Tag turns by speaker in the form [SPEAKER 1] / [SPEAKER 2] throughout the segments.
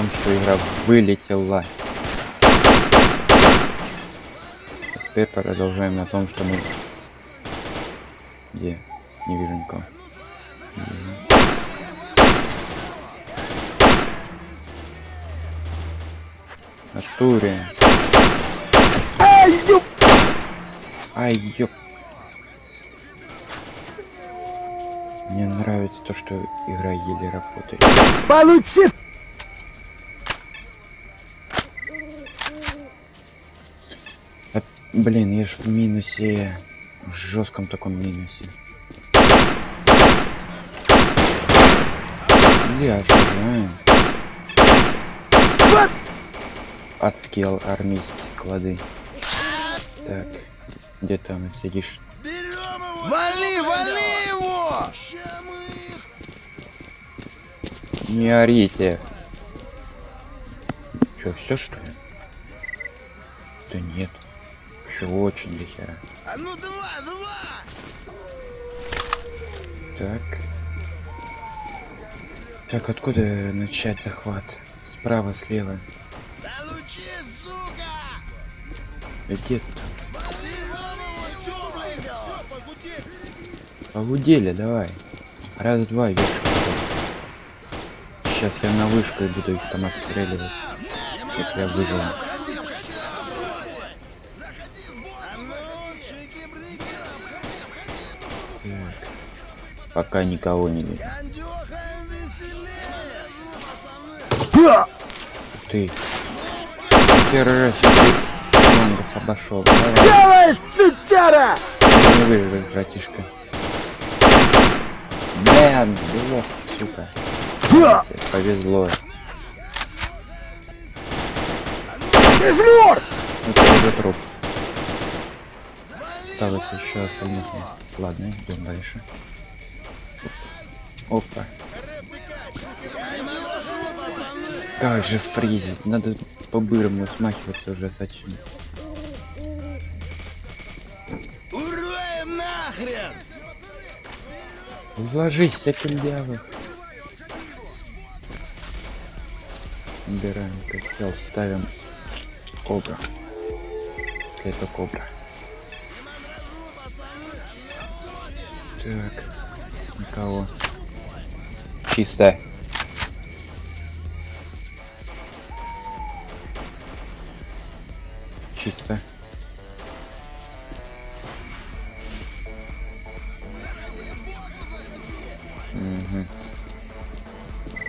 [SPEAKER 1] том, что игра вылетела. А теперь продолжаем на том, что мы... Где? Не вижу никого. Не. Артуре.
[SPEAKER 2] Ай, ёп!
[SPEAKER 1] Ай, ёп. Мне нравится то, что игра еле работает.
[SPEAKER 2] Получи!
[SPEAKER 1] Блин, я ж в минусе. В жестком таком минусе. Я же знаю.
[SPEAKER 2] Вот!
[SPEAKER 1] Отскел армейские склады. Так, где там сидишь?
[SPEAKER 3] Вали, вали его!
[SPEAKER 1] Не орите. Че, все что ли? Да нет. Еще очень дохера.
[SPEAKER 3] А ну два, два!
[SPEAKER 1] Так. Так, откуда начать захват? Справа, слева.
[SPEAKER 3] Получи, сука!
[SPEAKER 1] Где Погудели, давай. Раз, два, вверх. Сейчас я на вышку и буду их там отстреливать. Если я выживу. Пока никого не вижу. Ты. Первый раз Лонгов обошел. Давай.
[SPEAKER 2] Делаешь, сучара!
[SPEAKER 1] Не выживешь, братишка. Блин, было, сука. Повезло.
[SPEAKER 2] Измор!
[SPEAKER 1] Это уже труп. Осталось еще остальных. Ладно, идем дальше. Опа. Как же фризить? Надо по-бырому смахиваться уже зачем?
[SPEAKER 3] Уроем нахрен!
[SPEAKER 1] Ложись, сякельдявый. Убираем котел, ставим кобра. Это кобра. Так, никого. Чисто. Чисто. Угу.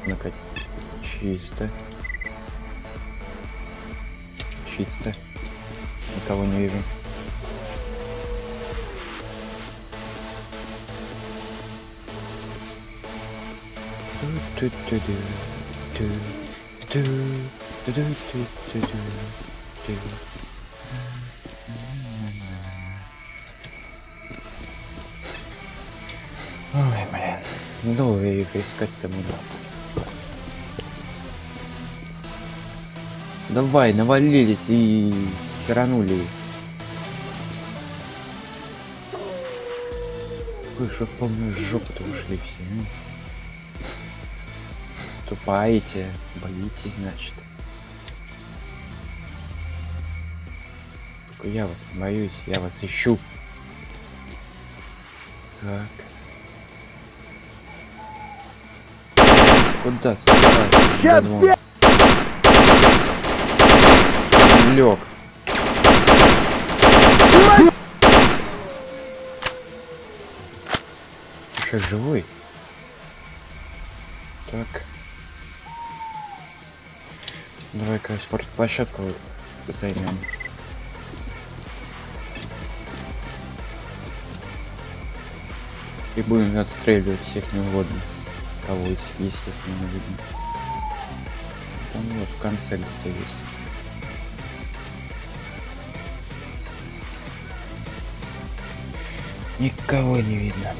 [SPEAKER 1] Ну-ка, чисто. Чисто. Никого не вижу. Ой, блин. Долго их искать-то буду. Давай, навалились и херанули. Вы что, в полную жопу-то ушли все, ну? Ступаете, боитесь, значит. Только я вас боюсь, я вас ищу. Так. Куда Додвон. Лег. Еще живой? Так. Давай-ка спортплощадку займем. И будем отстреливать всех неугодных. Кого есть, естественно, видно. Там вот в конце где-то есть. Никого не видно.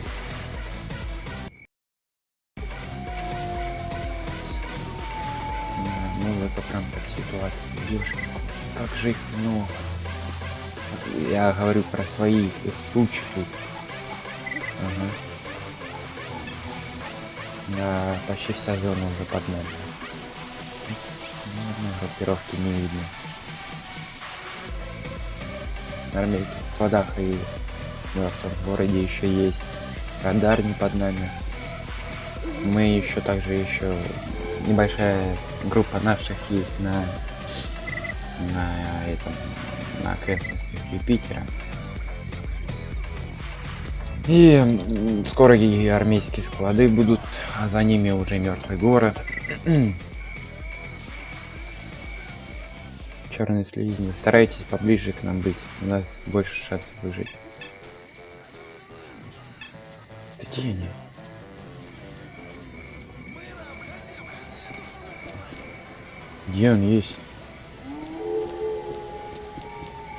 [SPEAKER 1] Да, Ну, это прям как ситуация. Девушки, как же их много. Я говорю про своих, их тучи тут. Ага. Да, почти вся зона уже под нами. группировки не видно. На армейских складах и в мертвом городе еще есть радар не под нами. Мы еще также еще небольшая группа наших есть на на этом на окрестностях Юпитера. И скоро и армейские склады будут, а за ними уже мертвый город. Черные слизни. Старайтесь поближе к нам быть. У нас больше шансов выжить. Где они? Где он есть?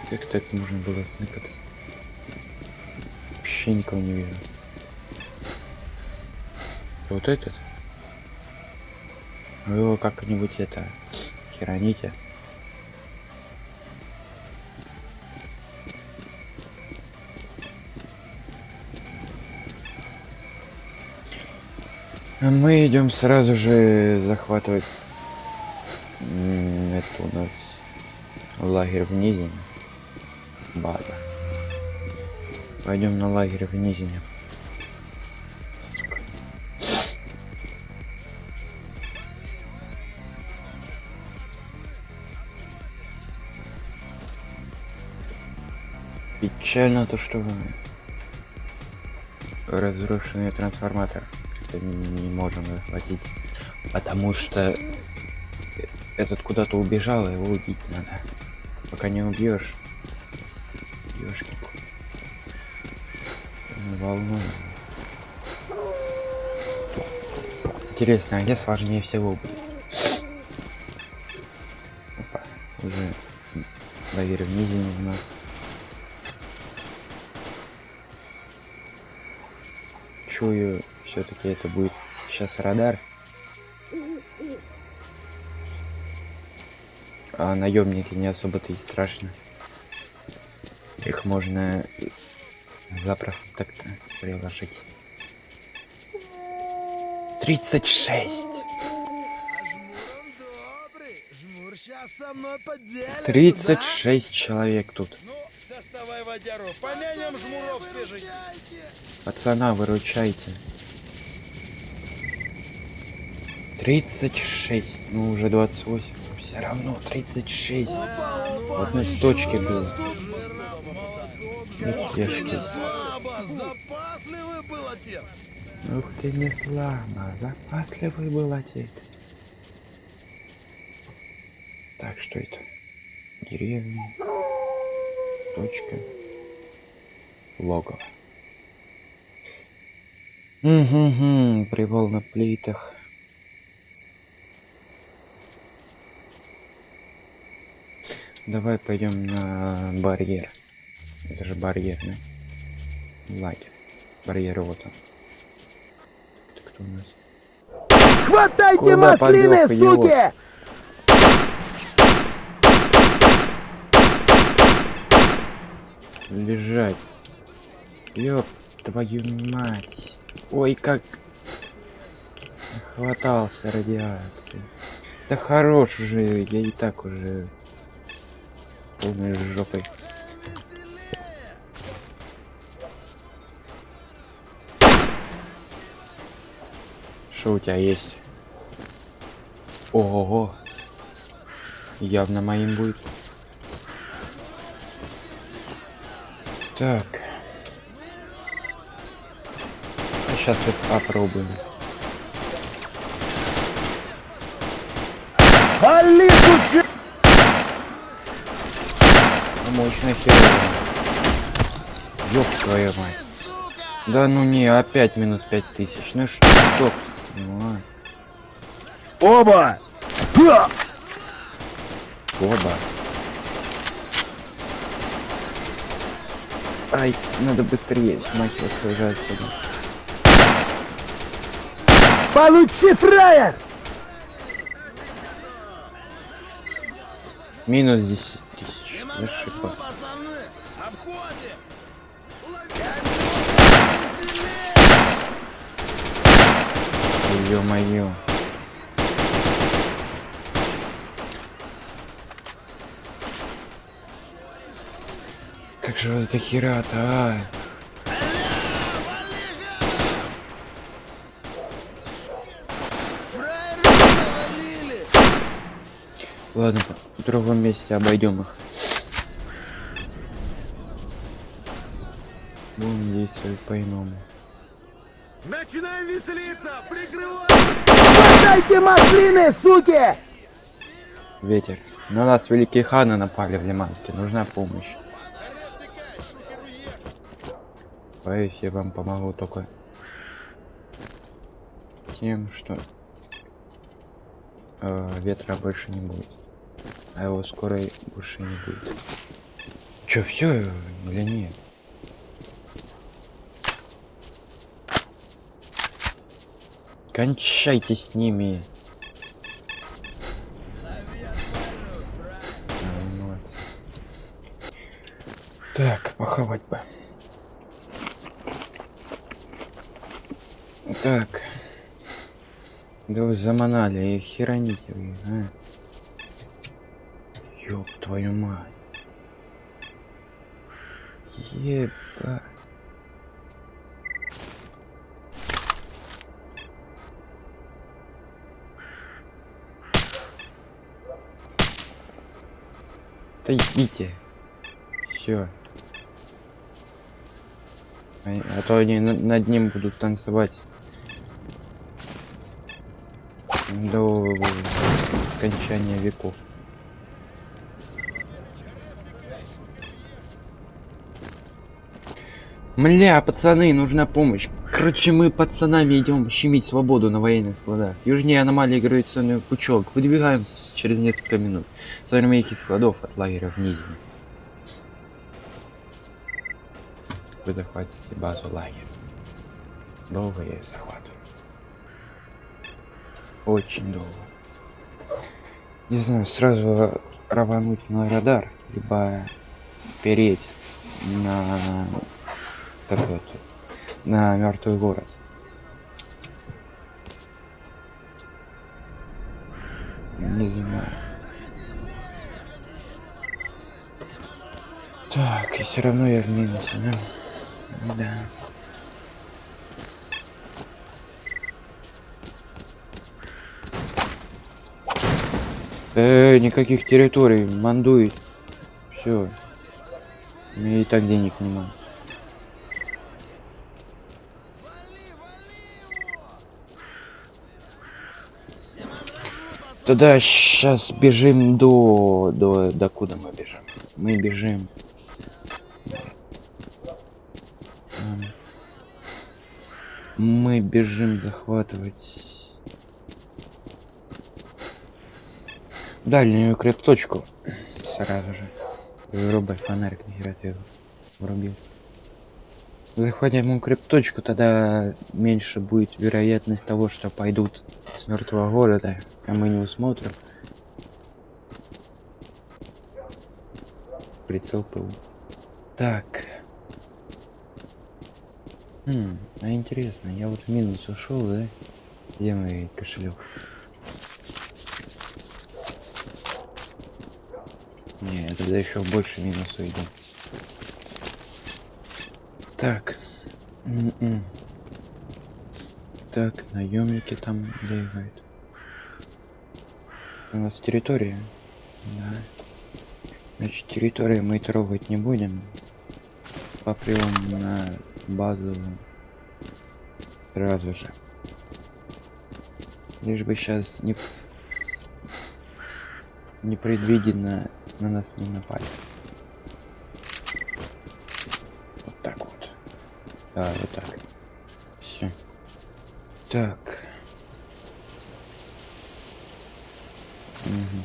[SPEAKER 1] Как так можно было сныкаться? Вообще никого не вижу. Вот этот? Вы его как-нибудь это хероните. А мы идем сразу же захватывать М, это у нас лагерь в Низине. База. Пойдем на лагерь в Низине. Печально то, что разрушенный трансформатор это не можем захватить, потому что этот куда-то убежал, его убить надо. Пока не убьешь. Ёшки. Волну. Интересно, а где сложнее всего будет? Опа, уже в низине у нас. Чую, все-таки это будет сейчас радар. А наемники не особо-то и страшно. Их можно запросто так-то приложить. 36!
[SPEAKER 3] А жмур он добрый. Жмур сейчас со мной поделится,
[SPEAKER 1] 36 человек тут.
[SPEAKER 4] Ну, доставай водяру, помянем жмуров свежий.
[SPEAKER 3] Выручайте.
[SPEAKER 1] Пацана, выручайте. 36, ну уже 28. Все равно 36. В одной точке было.
[SPEAKER 3] Слабо, запасливый был отец.
[SPEAKER 1] Ух ты, не слабо. Запасливый был отец. Так, что это? Деревня. Точка. Логово. Угу, привал на плитах. Давай пойдем на барьер. Это же барьер, да? Лагерь. Барьер вот он. Это кто у нас?
[SPEAKER 2] Хватайте
[SPEAKER 1] Куда идиот?
[SPEAKER 2] суки!
[SPEAKER 1] Лежать. Ёб твою мать. Ой, как... Хватался радиации. Да хорош уже, я и так уже... Полной жопой. Что у тебя есть? Ого. Явно моим будет. Так. Сейчас вот попробуем.
[SPEAKER 2] Вали, суки!
[SPEAKER 1] Мощно херово. Ёб твою мать. Да ну не, опять минус пять тысяч. Ну что? Ну, а.
[SPEAKER 2] Оба!
[SPEAKER 1] Оба. Ай, надо быстрее смахиваться уже отсюда.
[SPEAKER 2] Получи, фраер!
[SPEAKER 1] Минус 10
[SPEAKER 3] зашибло.
[SPEAKER 1] Ё-моё. Как же вот эта хера-то, а? Ладно, в другом месте обойдем их. Действовать по-иному.
[SPEAKER 2] Начинаем веселиться! Прикрывай! Хватайте машины, суки!
[SPEAKER 1] Ветер. На нас великие ханы напали в Лиманске. Нужна помощь. Боюсь, я вам помогу только тем, что э, ветра больше не будет. А его скоро и больше не будет. Чё, все или нет? Кончайте с ними. Так, похавать бы. Так. Да вы заманали, и хероните вы, а? Ёб твою мать. Еба. Идите. Все. А, то они на- над ним будут танцевать до скончания веков. Мля, пацаны, нужна помощь. Короче, мы пацанами идем щемить свободу на военных складах. Южнее аномалии гравитационный пучок. Выдвигаемся через несколько минут. С армейских складов от лагеря в Низине. Вы захватите базу лагеря. Долго я ее захватываю. Очень долго. Не знаю, сразу рвануть на радар, либо переть на как это, на мертвый город. Не знаю. Так, и все равно я в минусе, да? Да. Э, никаких территорий, мандует. Все. Меня и так денег нема. Тогда сейчас бежим до, до, до куда мы бежим? Мы бежим. Мы бежим захватывать дальнюю крепточку. Сразу же. Вырубай фонарик, нахера ты его врубил. Захватим укрепточку, тогда меньше будет вероятность того, что пойдут с мертвого города, а мы не усмотрим. Прицел ПУ. Так. Хм, а интересно, я вот в минус ушел, да? Где мой кошелек? Не, тогда еще больше минус уйду. Так. М-м. Так, наемники там бегают. У нас территория. Да. Значит, территорию мы трогать не будем. Попрем на базу сразу же. Лишь бы сейчас не непредвиденно на нас не напали. Да, вот так. Все. Так. Мгм.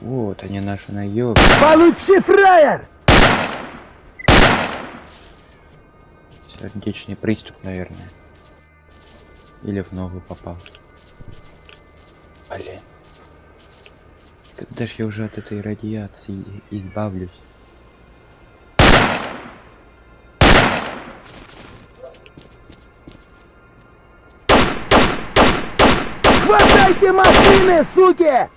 [SPEAKER 1] Вот они наши наёбы.
[SPEAKER 2] Получи, фраер!
[SPEAKER 1] Сердечный приступ, наверное. Или в ногу попал. Блин. Когда ж я уже от этой радиации избавлюсь?
[SPEAKER 2] Хватайте машины, суки!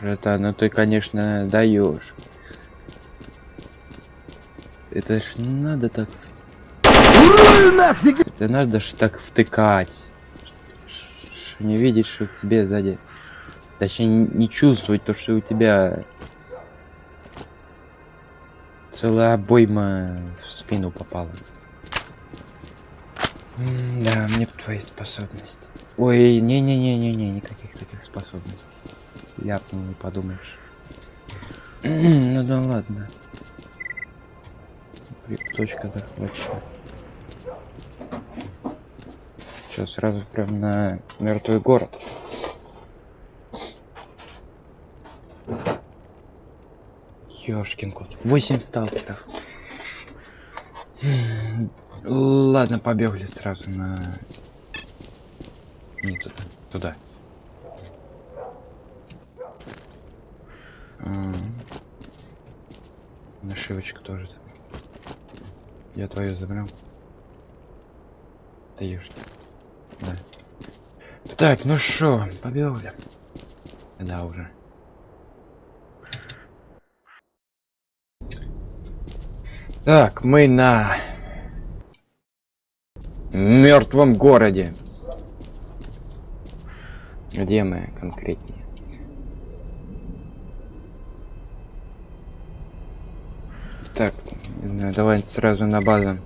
[SPEAKER 1] Братан, ну ты, конечно, даешь. Это ж не надо так. Это надо ж так втыкать. Ш- Не видеть, что к тебе сзади. Точнее, не чувствовать то, что у тебя целая обойма в спину попала. М, Да, мне твои способности. Ой, не-не-не-не-не, никаких таких способностей. Ляпнул, не подумаешь. Ну да ладно. Точка захвачена. Что, сразу прям на мертвый город? Ёшкин кот. 8 сталкеров. Ладно, побегли сразу на... Не туда. Туда. М. Нашивочка тоже там. Я твою забрал. Ты ешь. Да. Так, ну шо, побегли. Да уже. Так, мы на мертвом городе. Где мы конкретнее? Так, знаю, давай сразу на базу.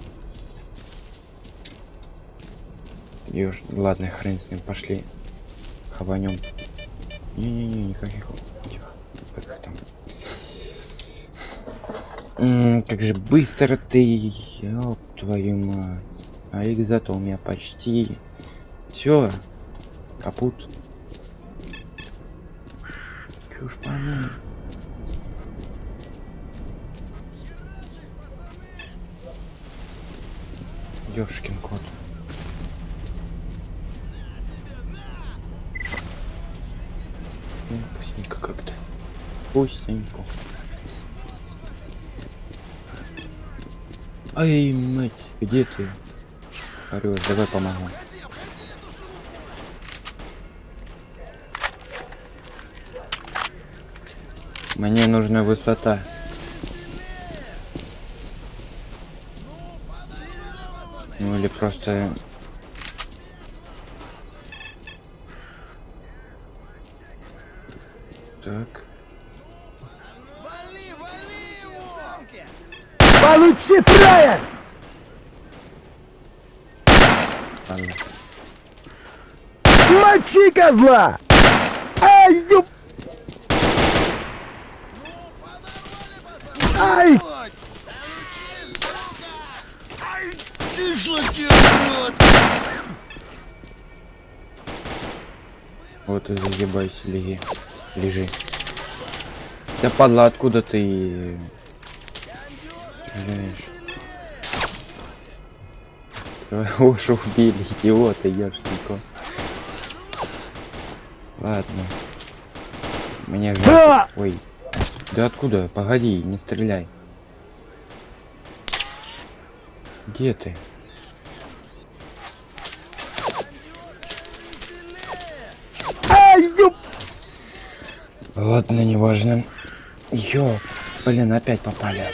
[SPEAKER 1] Юж, ладно, хрен с ним, пошли. Хаванем. Не-не-не, никаких этих, как там. М, как же быстро ты, ёб твою мать. А их у меня почти все. Капут. Чушь пойму. Ёшкин кот. Ну, как-то. Вкусненько. Ай, мать, где ты? Орёшь, давай помогу. Мне нужна высота. Ну или просто... Так.
[SPEAKER 3] Вали, вали его!
[SPEAKER 2] Получи, фраер!
[SPEAKER 1] Ладно.
[SPEAKER 2] Мочи козла!
[SPEAKER 3] Вот
[SPEAKER 1] и загибайся, леги. Лежи. Да падла, откуда ты стреляешь? Своего же убили, идиота, яшненько. Ладно. Мне жаль. Ой. Да откуда? Погоди, не стреляй. Где ты? Ладно, неважно. Ё, блин, опять попали.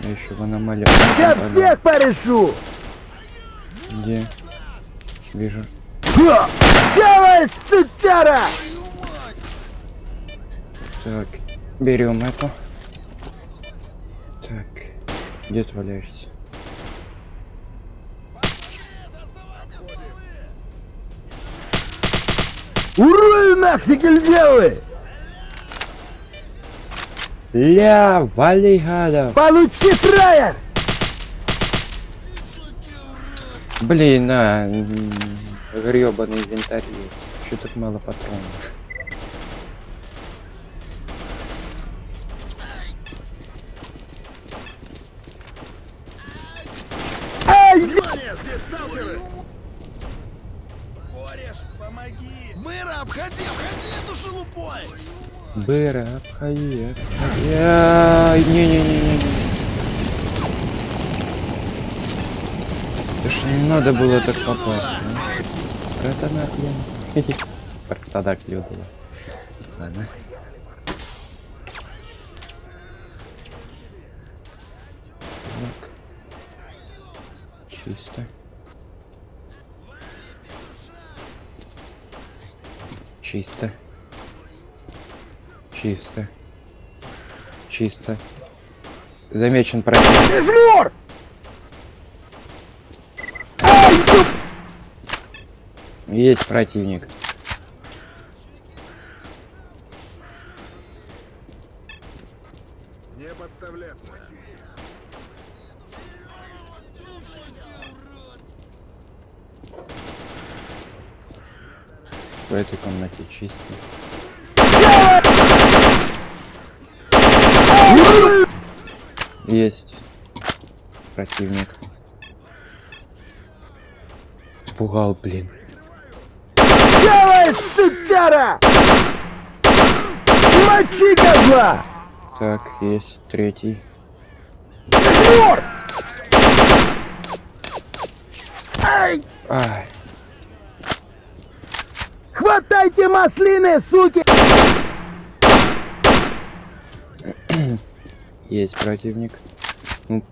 [SPEAKER 1] Я еще в аномалию.
[SPEAKER 2] Я всех порешу!
[SPEAKER 1] Где? Вижу.
[SPEAKER 2] Давай, сучара!
[SPEAKER 1] Так, берем эту. Так, где ты валяешься?
[SPEAKER 2] Где вы?
[SPEAKER 1] Ля, вали гада!
[SPEAKER 2] Получи, фраер!
[SPEAKER 1] Блин, на, гребаный инвентарь. Что так мало патронов?
[SPEAKER 3] Обходи.
[SPEAKER 1] Ай, Не-не-не-не. Это ж не надо было так попасть. Братана клен. Братана клюнула. Ладно. Так. Чисто. Чисто. Чисто. Чисто. Замечен противник.
[SPEAKER 2] Ё-
[SPEAKER 1] Есть противник.
[SPEAKER 5] Не подставляться.
[SPEAKER 1] В этой комнате чисто. Есть противник. Пугал, блин.
[SPEAKER 2] Делай, сучара! Мочи козла!
[SPEAKER 1] Так, есть третий.
[SPEAKER 2] Дежур! Ай!
[SPEAKER 1] Ай,
[SPEAKER 2] Хватайте маслины, суки!
[SPEAKER 1] есть противник. Ну,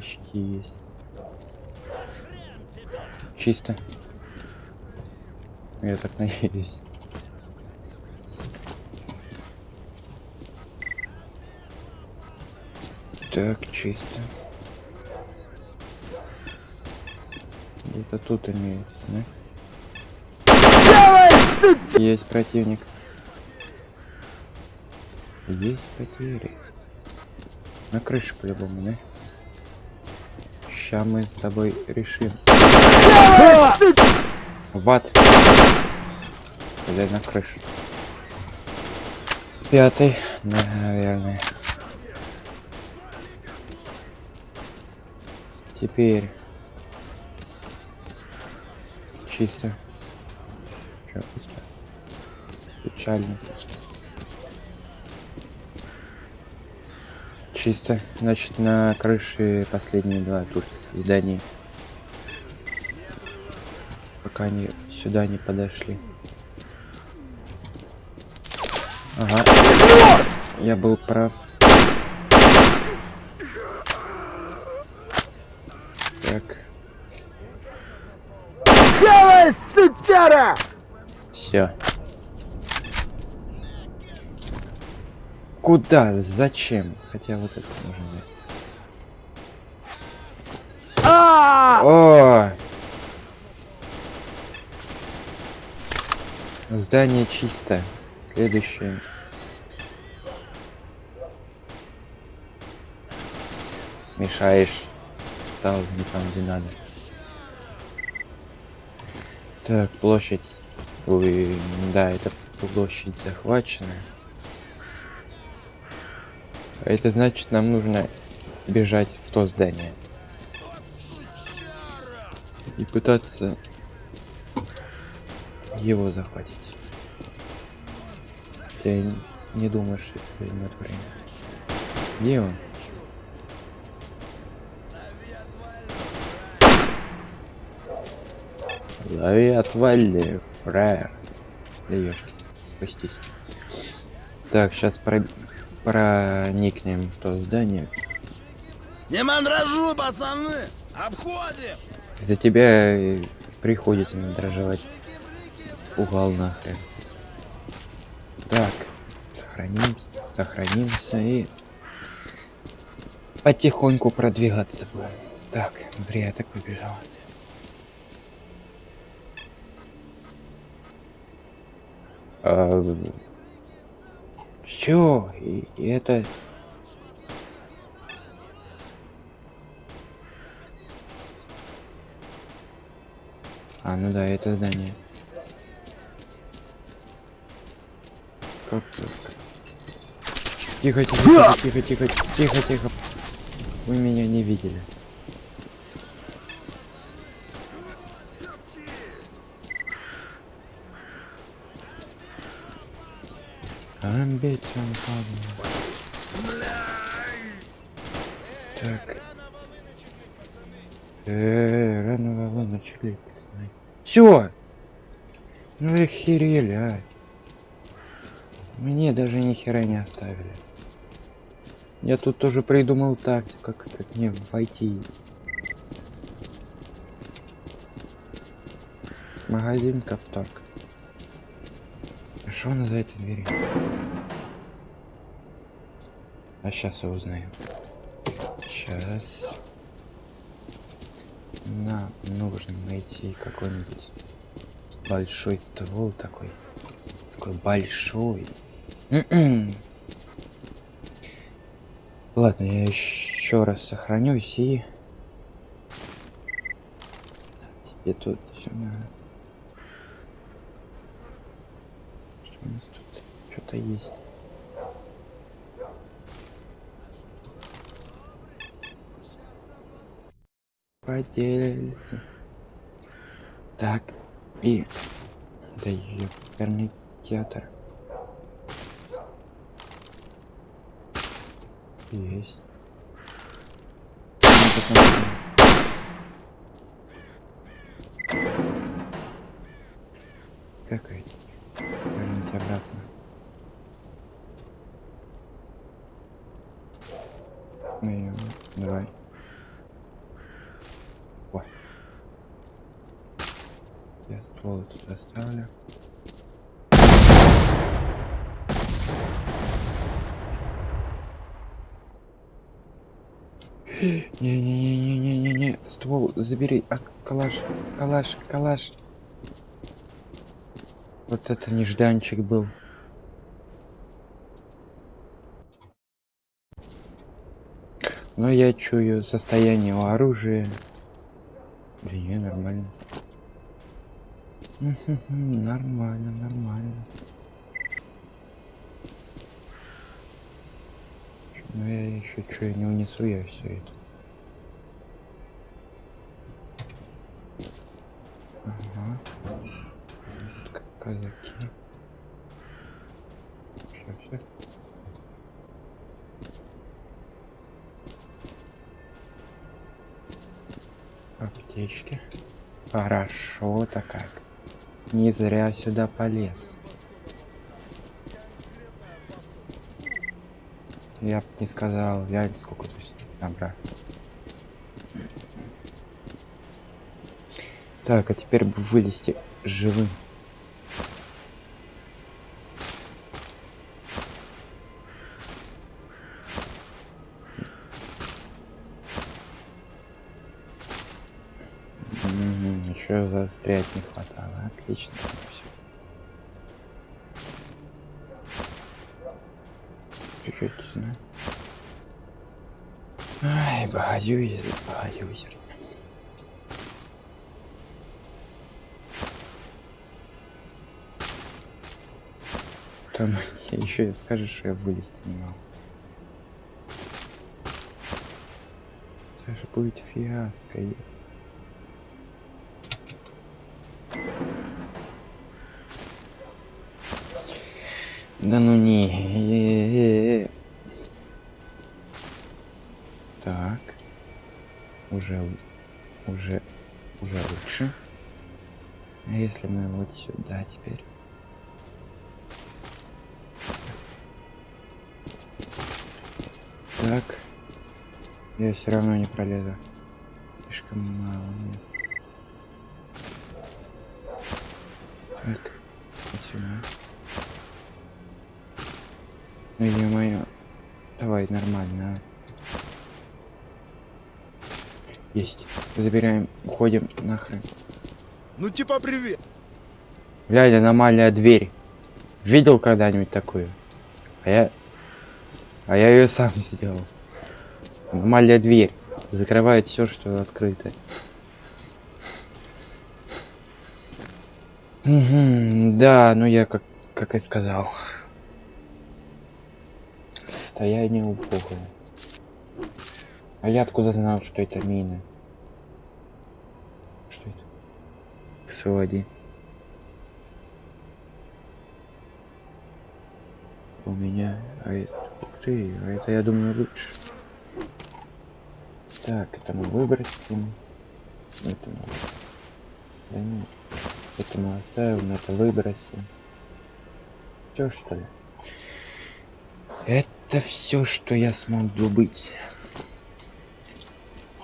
[SPEAKER 1] почти есть. Чисто. Я так надеюсь. Так, чисто. Где-то тут имеется, да? Есть противник. Есть потери. На крыше по-любому, да? Ща мы с тобой решим.
[SPEAKER 2] Делай, сучара!
[SPEAKER 1] В ад. Или на крышу. Пятый, наверное. Теперь. Чисто. Чё, пусто? Печально. Чисто. Значит, на крыше последние два тут здания. Пока они сюда не подошли. Ага. Я был прав. Так,
[SPEAKER 2] Делай, сучара!
[SPEAKER 1] все. Куда? Зачем? Хотя вот это можно взять.
[SPEAKER 2] А!
[SPEAKER 1] О! Здание чисто. Следующее. Мешаешь. Стал не там, где надо. Так, площадь. Ой, да, это площадь захвачена. А Это значит, нам нужно бежать в то здание. И пытаться его захватить. Я не думаю, что это займет время. Где он? Лови отвали, фраер. Да ёшки, простите. Так, сейчас про... проникнем в то здание.
[SPEAKER 3] Не мандражу, пацаны! Обходим!
[SPEAKER 1] За тебя приходится надраживать. Угал нахрен. Так, сохранимся, сохранимся и потихоньку продвигаться будем. Так, зря я так побежал. Все, и, и это А, ну да, это здание. Как так? Тихо, тихо, тихо, тихо, тихо, тихо, тихо. Вы меня не видели. Амбицион падал. Так. Э, рано волны начали Все! Ну и охерели, а. Мне даже ни хера не оставили. Я тут тоже придумал тактику, как, как мне войти. Магазин Капторг. Что она за этой дверью? А сейчас я узнаю. Сейчас. Нам нужно найти какой-нибудь большой ствол такой. Такой большой. Ладно, я еще раз сохранюсь и... Тебе тут сюда. Что нас тут? Что-то есть. Поделился. Так, и... Да ёперный театр. Есть. Ну, Верните обратно. Ну, и, давай. О. Я ствол тут оставлю. Не-не-не-не-не-не-не. Ствол забери. А, калаш, калаш, калаш. Вот это нежданчик был. Но я чую состояние у оружия. Да не, нормально. Нормально, нормально. Но я еще что, я не унесу я все это. Ага. Вот как казаки. Аптечки. Хорошо-то как. Не зря сюда полез. Я бы не сказал, я сколько тут набрал. Так, а теперь бы вылезти живым. Не хватало. Отлично. Всё. Чуть-чуть, знаю. Ай, богатюзер, богатюзер. Там еще скажешь, что я вылезти не могу. Это же будет фиаско. Да ну не. Так. Уже, уже, уже лучше. А если мы вот сюда теперь? Так. Я все равно не пролезу. Слишком мало. мне. Ну ё-моё. Давай, нормально, а. Есть. Забираем, уходим нахрен.
[SPEAKER 4] Ну типа привет.
[SPEAKER 1] Глянь, аномальная дверь. Видел когда-нибудь такую? А я... А я ее сам сделал. Аномальная дверь. Закрывает все, что открыто. Мгм, да, ну я как, как и сказал. Состояние убогое. А я откуда знал, что это мина? Что это? СО-1. У меня... А это... Ух ты, а это, я думаю, лучше. Так, это мы выбросим. Это мы... Да нет. Это мы оставим, это выбросим. Чё, что ли? Это все, что я смог добыть.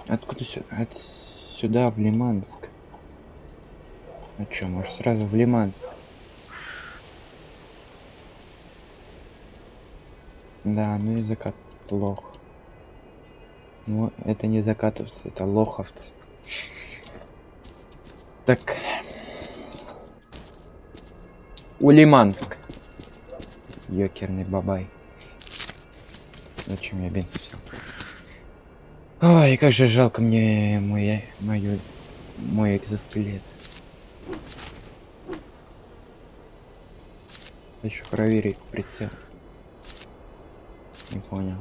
[SPEAKER 1] Откуда сюда? От сюда в Лиманск. Ну чё, может сразу в Лиманск? Да, ну и закат лох. Ну, это не закатовцы, это лоховцы. Так. Улиманск. Ёкерный бабай. Зачем я бенз взял? Ой, как же жалко мне мой, мою, мой экзоскелет. Хочу проверить прицел. Не понял.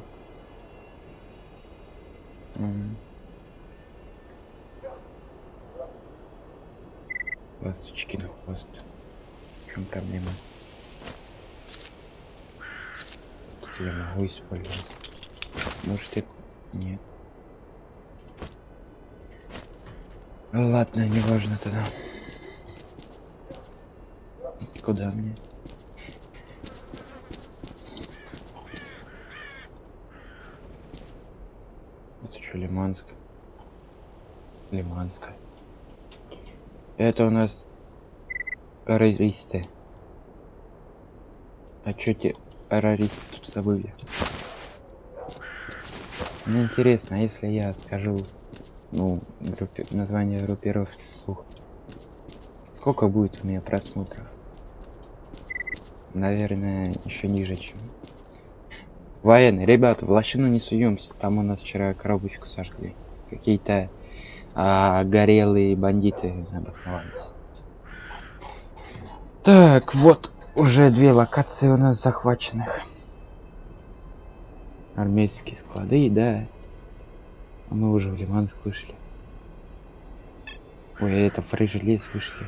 [SPEAKER 1] Ласточки на хвост. В чем проблема? Я могу использовать. Может это... Нет. Ладно, неважно тогда. Куда мне? Это что, Лиманск? Лиманска. Это у нас террористы. А чё те забыли? Мне интересно, а если я скажу, ну, группе... название группировки вслух, сколько будет у меня просмотров? Наверное, еще ниже, чем военные. Ребята, в лощину не суемся. Там у нас вчера коробочку сожгли. Какие-то а, горелые бандиты обосновались. Так, вот уже две локации у нас захваченных. Армейские склады, да. А мы уже в Лиманск вышли. Ой, это в лес вышли.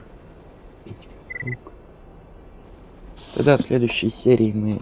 [SPEAKER 1] Тогда в следующей серии мы